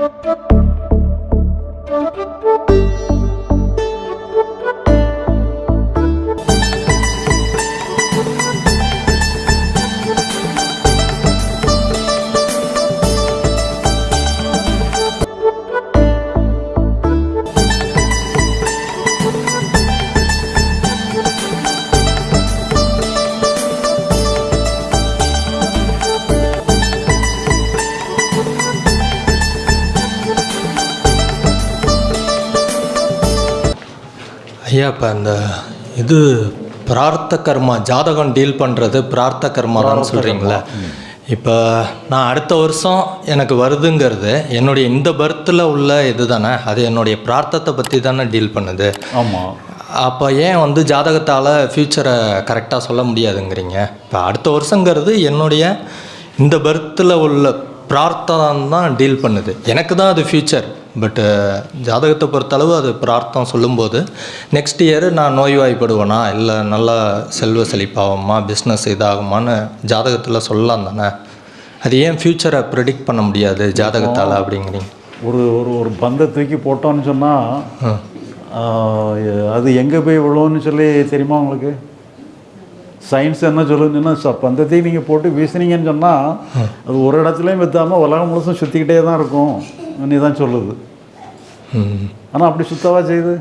Thank you. ஐயா இப்போ அந்த இது பிரார்த்த கர்மா ஜாதகம் டீல் பண்ணுறது பிரார்த்த கர்மான்னு சொல்கிறீங்களா இப்போ நான் அடுத்த வருஷம் எனக்கு வருதுங்கிறது என்னுடைய இந்த பர்த்தில் உள்ள இது தானே அது என்னுடைய பிரார்த்தத்தை பற்றி தானே டீல் பண்ணுது. ஆமாம் அப்போ ஏன் வந்து ஜாதகத்தால் ஃப்யூச்சரை கரெக்டாக சொல்ல முடியாதுங்கிறீங்க? இப்போ அடுத்த வருஷங்கிறது என்னுடைய இந்த பர்த்தில் உள்ள பிரார்த்தம் தான் டீல் பண்ணுது. எனக்கு தான் அது ஃப்யூச்சர் பட்டு ஜாதகத்தை பொறுத்தளவு அது பிரார்த்தம் சொல்லும்போது நெக்ஸ்ட் இயர் நான் நோய்வாய்ப்படுவேனா? இல்லை நல்லா செல்வ செழிப்பாகுமா? பிஸ்னஸ் இதாகுமான்னு ஜாதகத்தில் சொல்லலாம் தானே? அது ஏன் ஃப்யூச்சரை ப்ரிடிக்ட் பண்ண முடியாது ஜாதகத்தால் அப்படிங்கிறீங்க? ஒரு ஒரு ஒரு பந்தை தூக்கி போட்டோன்னு சொன்னால் அது எங்கே போய் விழுவுன்னு சொல்லி தெரியுமா உங்களுக்கு? சயின்ஸ் என்ன சொல்லுதுன்னா ச பந்தத்தையும் நீங்கள் போட்டு வீசுனீங்கன்னு சொன்னால் அது ஒரு இடத்துலையும் விற்றாமல் உலகம் முழுசும் சுற்றிக்கிட்டே தான் இருக்கும். நீ தான் சொல்லுது. ஆனால் அப்படி சுத்தவா செய்யுது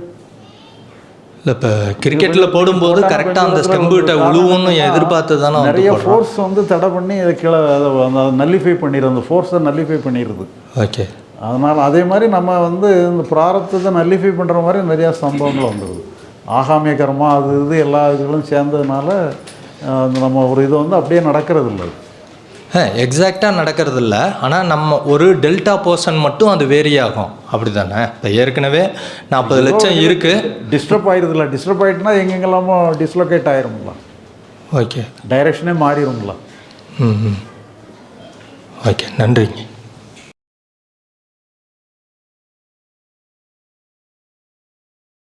இல்லை இப்போ கிரிக்கெட்டில் போடும்போது கரெக்டாக அந்த ஸ்டெம்புகிட்ட உழுவுன்னு எதிர்பார்த்து தானே நிறைய ஃபோர்ஸ் வந்து தடை பண்ணி அதை கீழே அதை நல்லிஃபை பண்ணிடுது. அந்த ஃபோர்ஸை நல்லிஃபை பண்ணிடுது. ஓகே. அதனால் அதே மாதிரி நம்ம வந்து இந்த பிராரத்தத்தை நல்லிஃபை பண்ணுற மாதிரி நிறையா சம்பவங்கள் வந்துடுது. ஆகாமிய கர்மா அது இது எல்லா இதுகளும் சேர்ந்ததுனால நம்ம ஒரு இது வந்து அப்படியே நடக்கிறது இல்லை எக்ஸாக்டாக நடக்கிறது இல்லை ஆனால் நம்ம ஒரு டெல்டா போர்ஷன் மட்டும் அது வேரி ஆகும் அப்படி தானே இப்போ ஏற்கனவே நாற்பது லட்சம் இருக்குது டிஸ்டர்ப் ஆயிடுதுல்ல டிஸ்டர்ப் ஆகிட்டுனா எங்கெங்கெல்லாமோ டிஸ்லொகேட் ஆயிரும்ல. ஓகே டைரெக்ஷனே மாறிடும்ல ம் ஓகே நன்றிங்க.